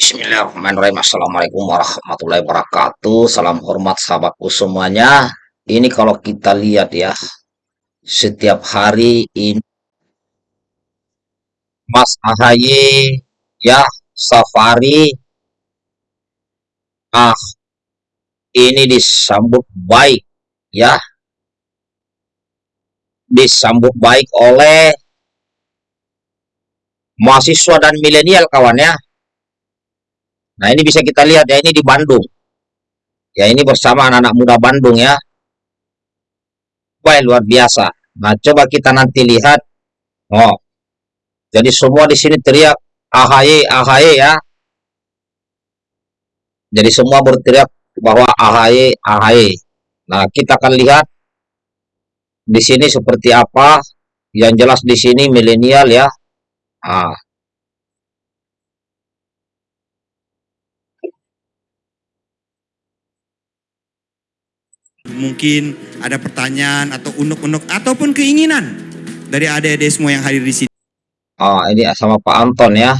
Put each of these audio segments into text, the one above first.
Bismillahirrahmanirrahim. Assalamualaikum warahmatullahi wabarakatuh. Salam hormat sahabatku semuanya. Ini kalau kita lihat ya, setiap hari ini Mas Ahaye ya safari ah ini disambut baik ya disambut baik oleh mahasiswa dan milenial kawan ya Nah, ini bisa kita lihat ya, ini di Bandung. Ya, ini bersama anak-anak muda Bandung ya. Baik, luar biasa. Nah, coba kita nanti lihat. Oh, jadi semua di sini teriak AHY, AHY ya. Jadi semua berteriak bahwa AHY, AHY. Nah, kita akan lihat di sini seperti apa. Yang jelas di sini milenial ya. Ah, Mungkin ada pertanyaan atau unuk-unuk ataupun keinginan dari adik-adik semua yang hadir di sini. Oh, ini sama Pak Anton ya.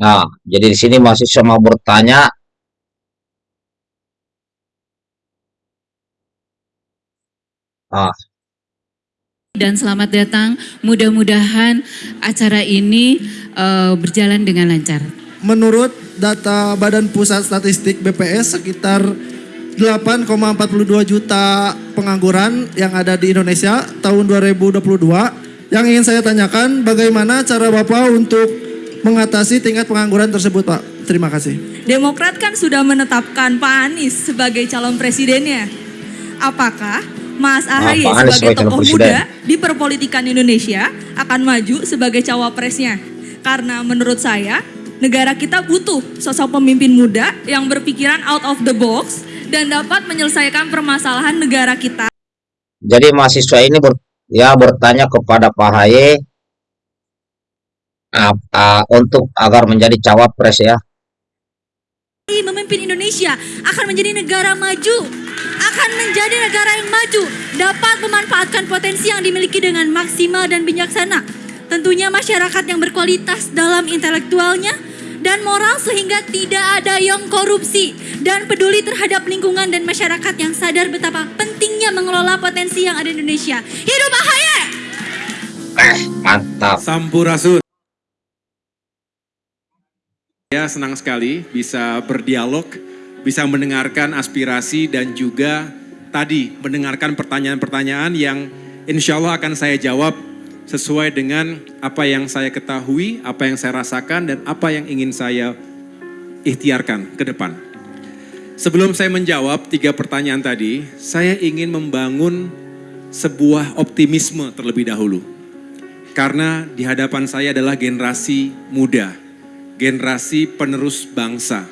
Nah, jadi di sini masih sama bertanya. Ah. Dan selamat datang. Mudah-mudahan acara ini uh, berjalan dengan lancar. Menurut data Badan Pusat Statistik BPS sekitar 8,42 juta pengangguran yang ada di Indonesia tahun 2022. Yang ingin saya tanyakan bagaimana cara Bapak untuk mengatasi tingkat pengangguran tersebut Pak? Terima kasih. Demokrat kan sudah menetapkan Pak Anies sebagai calon presidennya. Apakah Mas Ahaye nah, sebagai tokoh muda di perpolitikan Indonesia akan maju sebagai cawapresnya? Karena menurut saya Negara kita butuh sosok pemimpin muda yang berpikiran out of the box dan dapat menyelesaikan permasalahan negara kita. Jadi mahasiswa ini ber, ya bertanya kepada Pak Haye uh, uh, untuk agar menjadi cawapres ya. Memimpin Indonesia akan menjadi negara maju, akan menjadi negara yang maju, dapat memanfaatkan potensi yang dimiliki dengan maksimal dan bijaksana. Tentunya masyarakat yang berkualitas dalam intelektualnya, dan moral sehingga tidak ada yang korupsi dan peduli terhadap lingkungan dan masyarakat yang sadar betapa pentingnya mengelola potensi yang ada di Indonesia. Hidup Ahaye! Eh, mantap. Sampurasun. Saya senang sekali bisa berdialog, bisa mendengarkan aspirasi dan juga tadi mendengarkan pertanyaan-pertanyaan yang insya Allah akan saya jawab sesuai dengan apa yang saya ketahui, apa yang saya rasakan, dan apa yang ingin saya ikhtiarkan ke depan. Sebelum saya menjawab tiga pertanyaan tadi, saya ingin membangun sebuah optimisme terlebih dahulu. Karena di hadapan saya adalah generasi muda, generasi penerus bangsa.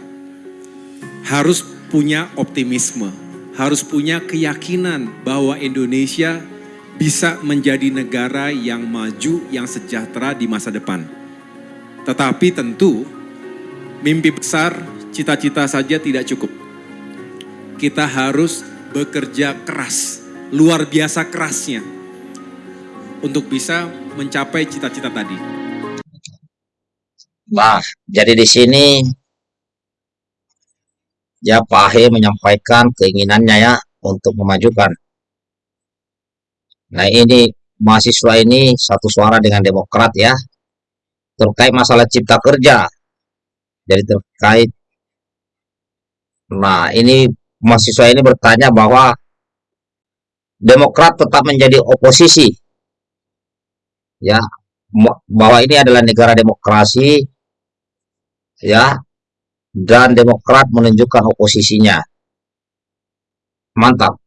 Harus punya optimisme, harus punya keyakinan bahwa Indonesia bisa menjadi negara yang maju, yang sejahtera di masa depan. Tetapi tentu mimpi besar, cita-cita saja tidak cukup. Kita harus bekerja keras, luar biasa kerasnya untuk bisa mencapai cita-cita tadi. Nah, jadi di sini ya Pak Ahe menyampaikan keinginannya ya untuk memajukan Nah ini mahasiswa ini satu suara dengan Demokrat ya. Terkait masalah cipta kerja. Jadi terkait. Nah ini mahasiswa ini bertanya bahwa Demokrat tetap menjadi oposisi. Ya bahwa ini adalah negara demokrasi ya dan Demokrat menunjukkan oposisinya. Mantap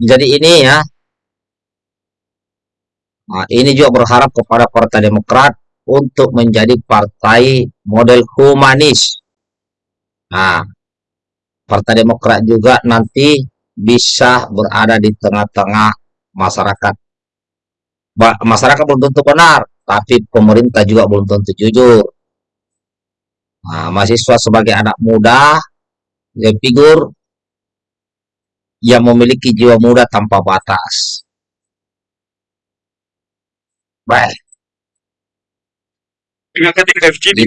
jadi ini ya. Nah, ini juga berharap kepada Partai Demokrat untuk menjadi partai model humanis. Nah Partai Demokrat juga nanti bisa berada di tengah-tengah masyarakat. Masyarakat belum tentu benar tapi pemerintah juga belum tentu jujur. Nah, mahasiswa sebagai anak muda figur yang memiliki jiwa muda tanpa batas. Baik,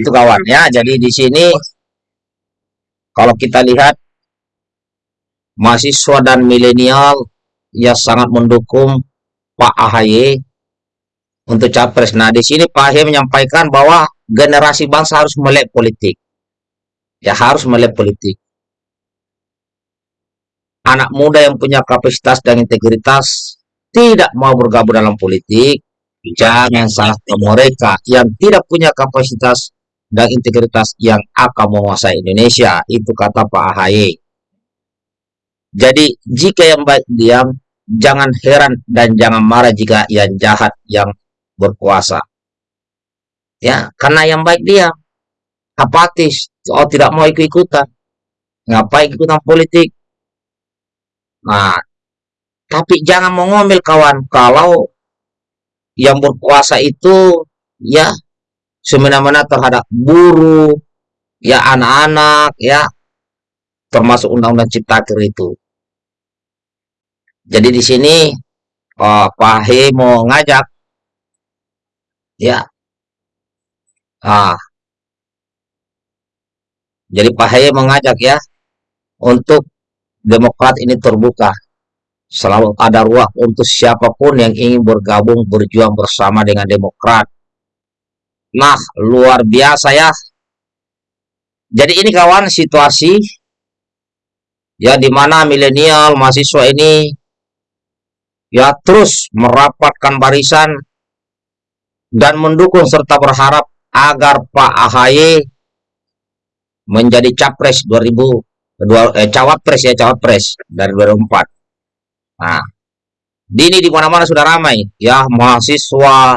itu kawan ya. Jadi di sini kalau kita lihat mahasiswa dan milenial ya sangat mendukung Pak AHY untuk capres. Nah, di sini Pak AHY menyampaikan bahwa generasi bangsa harus melek politik. Ya harus melek politik. Anak muda yang punya kapasitas dan integritas tidak mau bergabung dalam politik, jangan salahkan mereka yang tidak punya kapasitas dan integritas yang akan menguasai Indonesia. Itu kata Pak AHY. Jadi, jika yang baik diam, jangan heran dan jangan marah jika yang jahat yang berkuasa. Ya, karena yang baik diam, apatis, oh tidak mau ikut-ikutan. Ngapain ikutan politik? Nah, tapi jangan mengomel kawan kalau yang berkuasa itu ya semena-mena terhadap buruh, ya anak-anak, ya termasuk undang-undang ciptaker itu. Jadi di sini oh, Pak He mau ngajak ya. Ah. Jadi Pak He mengajak ya untuk Demokrat ini terbuka. Selalu ada ruang untuk siapa pun yang ingin bergabung berjuang bersama dengan Demokrat. Nah, luar biasa ya. Jadi ini kawan situasi ya di mana milenial mahasiswa ini ya terus merapatkan barisan dan mendukung serta berharap agar Pak AHY menjadi capres 2000 dua eh, cawapres ya cawapres dari 2004. Nah, dini di mana-mana sudah ramai ya mahasiswa,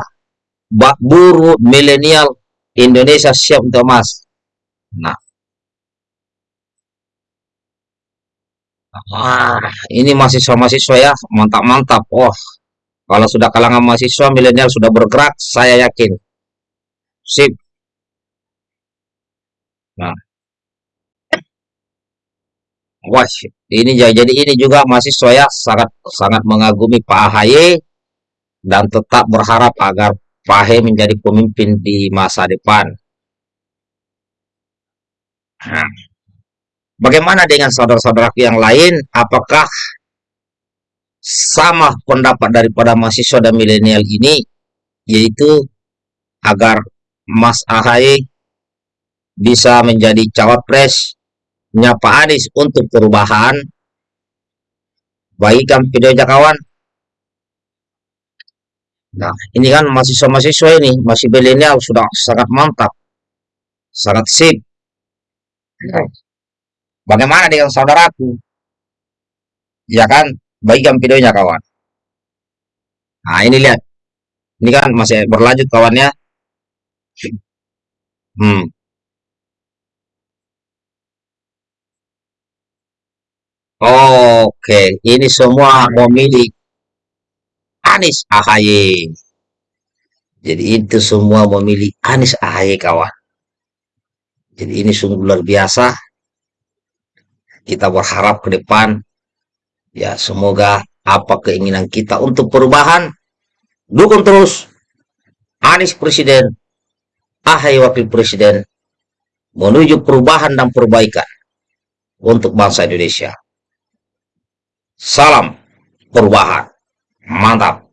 bak buruh, milenial Indonesia siap untuk emas. Nah, ah, ini mahasiswa-mahasiswa ya mantap-mantap. Oh, kalau sudah kalangan mahasiswa milenial sudah bergerak, saya yakin. Sip. Nah, Wah, ini ja- jadi ini juga mahasiswa ya sangat sangat mengagumi Pak AHY dan tetap berharap agar Pak AHY menjadi pemimpin di masa depan. Nah, bagaimana dengan saudara-saudaraku yang lain? Apakah sama pendapat daripada mahasiswa dan milenial ini, yaitu agar Mas AHY bisa menjadi cawapres Pak Anies untuk perubahan. Bagikan videonya kawan nah ini kan mahasiswa-mahasiswa ini masih milenial sudah sangat mantap sangat sip. Bagaimana dengan saudaraku? Ya kan? Bagikan videonya kawan nah ini lihat. Ini kan masih berlanjut kawannya. Hmm Oke, ini semua memilih Anies AHY. Jadi itu semua memilih Anies AHY kawan. Jadi ini sungguh luar biasa. Kita berharap ke depan ya semoga apa keinginan kita untuk perubahan dukung terus Anies presiden, AHY wakil presiden menuju perubahan dan perbaikan untuk bangsa Indonesia. Salam perubahan. Mantap.